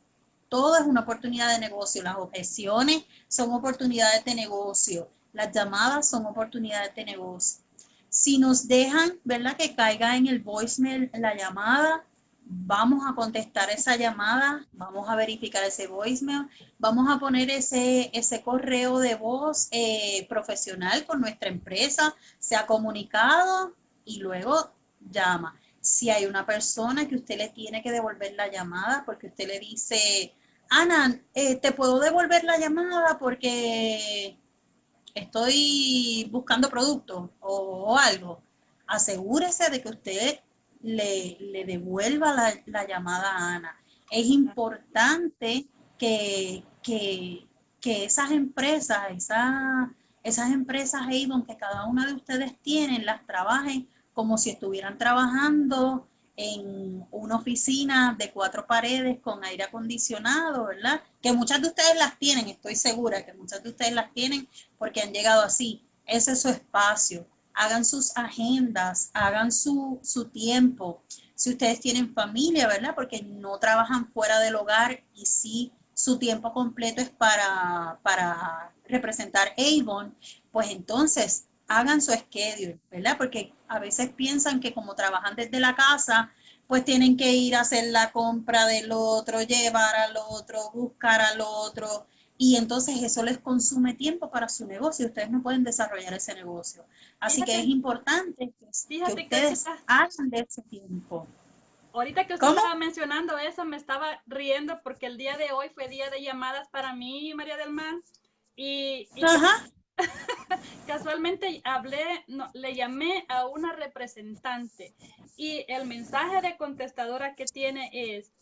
Todo es una oportunidad de negocio. Las objeciones son oportunidades de negocio. Las llamadas son oportunidades de negocio. Si nos dejan, ¿verdad? Que caiga en el voicemail la llamada, vamos a contestar esa llamada, vamos a verificar ese voicemail, vamos a poner ese, ese correo de voz eh, profesional con nuestra empresa, se ha comunicado y luego llama. Si hay una persona que usted le tiene que devolver la llamada porque usted le dice, Ana, eh, ¿te puedo devolver la llamada porque estoy buscando productos o, algo? Asegúrese de que usted le, devuelva la, llamada a Ana. Es importante que, esas empresas, esas empresas Avon que cada una de ustedes tienen, las trabajen como si estuvieran trabajando en una oficina de cuatro paredes con aire acondicionado, ¿verdad? Que muchas de ustedes las tienen, estoy segura que muchas de ustedes las tienen porque han llegado así. Ese es su espacio. Hagan sus agendas, hagan su, su tiempo. Si ustedes tienen familia, ¿verdad? Porque no trabajan fuera del hogar y sí su tiempo completo es para, para representar Avon, pues entonces hagan su schedule, ¿verdad? Porque a veces piensan que como trabajan desde la casa, pues tienen que ir a hacer la compra del otro, llevar al otro, buscar al otro, y entonces eso les consume tiempo para su negocio. Ustedes no pueden desarrollar ese negocio. Así que es importante que, ustedes hagan de ese tiempo. Ahorita que usted estaba mencionando eso, me estaba riendo porque el día de hoy fue día de llamadas para mí, María del Mar. Y, y Ajá. Casualmente hablé, no, le llamé a una representante y el mensaje de contestadora que tiene es,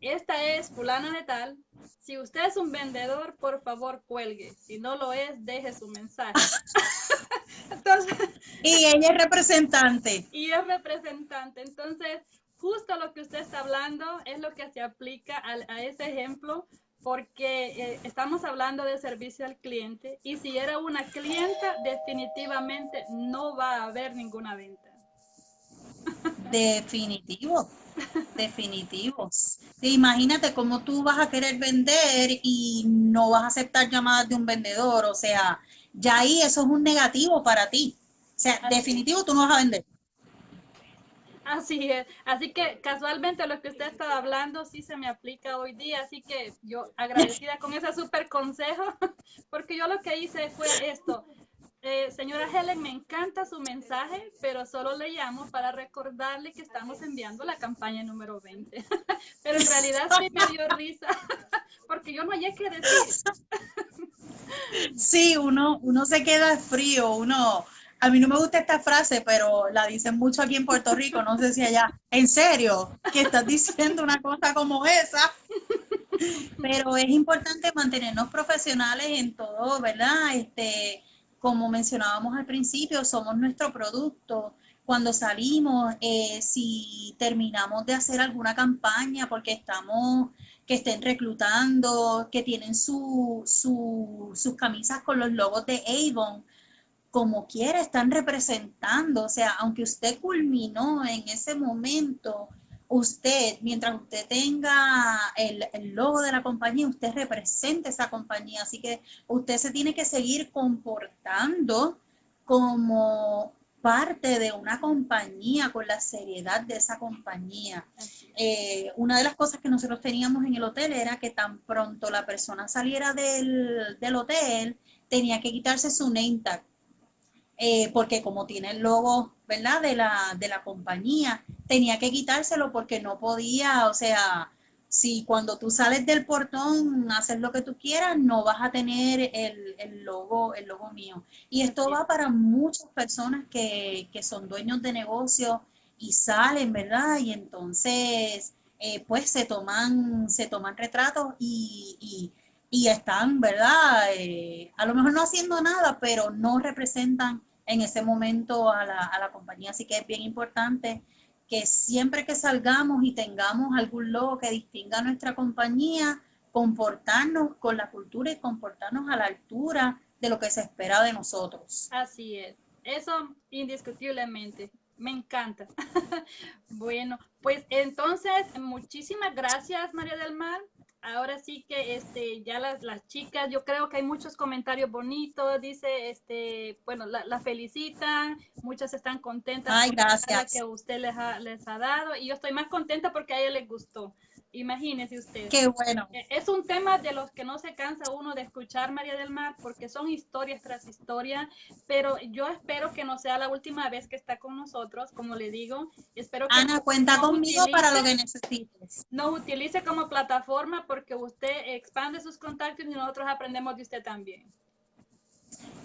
esta es fulana de tal, si usted es un vendedor, por favor cuelgue, si no lo es, deje su mensaje. y ella es representante. Y es representante, entonces justo lo que usted está hablando es lo que se aplica a, a ese ejemplo porque eh, estamos hablando de servicio al cliente y si era una clienta, definitivamente no va a haber ninguna venta. Definitivo, definitivo. Imagínate cómo tú vas a querer vender y no vas a aceptar llamadas de un vendedor, o sea, ya ahí eso es un negativo para ti. O sea, definitivo tú no vas a vender. Así es. Así que casualmente lo que usted estaba hablando sí se me aplica hoy día. Así que yo agradecida con ese súper consejo, porque yo lo que hice fue esto. Eh, señora Helen, me encanta su mensaje, pero solo le llamo para recordarle que estamos enviando la campaña número 20. pero en realidad sí me dio risa, porque yo no hay que decir. sí, uno, uno se queda frío, uno a mí no me gusta esta frase, pero la dicen mucho aquí en Puerto Rico, no sé si allá, en serio, que estás diciendo una cosa como esa. Pero es importante mantenernos profesionales en todo, ¿verdad? Este, como mencionábamos al principio, somos nuestro producto. Cuando salimos, eh, si terminamos de hacer alguna campaña porque estamos, que estén reclutando, que tienen su, sus camisas con los logos de Avon, como quiera están representando, o sea, aunque usted culminó en ese momento, usted, mientras usted tenga el, logo de la compañía, usted representa esa compañía, así que usted se tiene que seguir comportando como parte de una compañía, con la seriedad de esa compañía. Eh, una de las cosas que nosotros teníamos en el hotel era que tan pronto la persona saliera del, del hotel, tenía que quitarse su name tag eh, porque como tiene el logo, ¿verdad? De la, de la compañía, tenía que quitárselo porque no podía, o sea, si cuando tú sales del portón haces lo que tú quieras, no vas a tener el, el logo, el logo mío. Y esto va para muchas personas que, que son dueños de negocio y salen, ¿verdad? Y entonces, eh, pues se toman, se toman retratos y, y, y están, ¿verdad? Eh, a lo mejor no haciendo nada, pero no representan en ese momento a la, a la compañía. Así que es bien importante que siempre que salgamos y tengamos algún logo que distinga a nuestra compañía, comportarnos con la cultura y comportarnos a la altura de lo que se espera de nosotros. Así es, eso indiscutiblemente. Me encanta. bueno, pues entonces, muchísimas gracias, María del Mar ahora sí que este, ya las, las chicas, yo creo que hay muchos comentarios bonitos, dice, este, bueno, la, felicitan, muchas están contentas Ay, gracias. que usted les ha, les ha dado y yo estoy más contenta porque a ella les gustó. Imagínese usted. Qué bueno. E, es un tema de los que no se cansa uno de escuchar, María del Mar, porque son historias tras historia, pero yo espero que no sea la última vez que está con nosotros, como le digo. Espero que Ana, cuenta conmigo para lo que necesites. Nos utilice como plataforma porque usted expande sus contactos y nosotros aprendemos de usted también.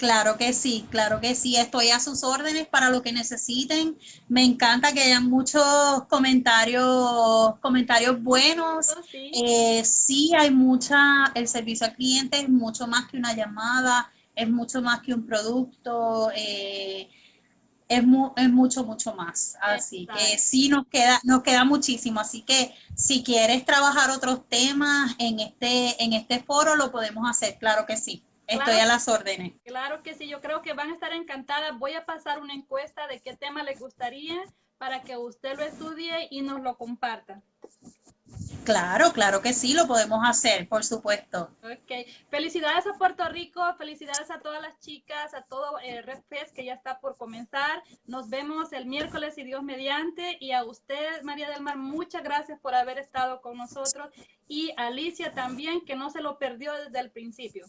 Claro que sí, claro que sí. Estoy a sus órdenes para lo que necesiten. Me encanta que hayan muchos comentarios, comentarios buenos. Oh, eh, sí. hay mucha, el servicio al cliente es mucho más que una llamada, es mucho más que un producto. Eh, es, es, mucho, mucho más. Así que sí nos queda, nos queda muchísimo. Así que si quieres trabajar otros temas en este, en este foro, lo podemos hacer, claro que sí. Estoy a las órdenes. Claro que sí, yo creo que van a estar encantadas. Voy a pasar una encuesta de qué tema les gustaría para que usted lo estudie y nos lo comparta. Claro, claro que sí, lo podemos hacer, por supuesto. Ok, felicidades a Puerto Rico, felicidades a todas las chicas, a todo el Red Fest que ya está por comenzar. Nos vemos el miércoles y Dios mediante. Y a usted, María del Mar, muchas gracias por haber estado con nosotros. Y Alicia también, que no se lo perdió desde el principio.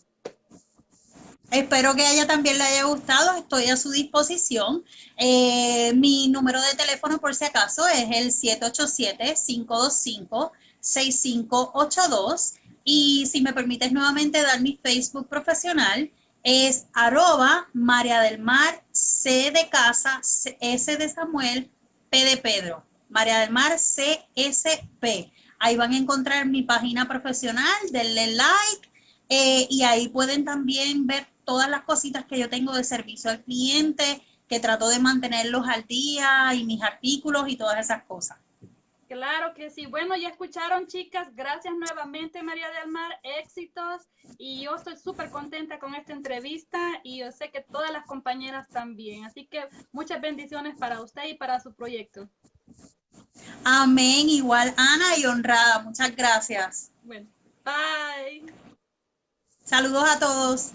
Espero que a ella también le haya gustado. Estoy a su disposición. Eh, mi número de teléfono, por si acaso, es el 787-525-6582. Y si me permites nuevamente dar mi Facebook profesional, es arroba María del Mar, C de casa, S de Samuel, P de Pedro. María del Mar, CSP. Ahí van a encontrar mi página profesional, denle like eh, y ahí pueden también ver todas las cositas que yo tengo de servicio al cliente, que trato de mantenerlos al día y mis artículos y todas esas cosas. Claro que sí. Bueno, ya escucharon, chicas. Gracias nuevamente, María del Mar. Éxitos. Y yo estoy súper contenta con esta entrevista y yo sé que todas las compañeras también. Así que muchas bendiciones para usted y para su proyecto. Amén. Igual, Ana y honrada. Muchas gracias. Bueno, bye. Saludos a todos.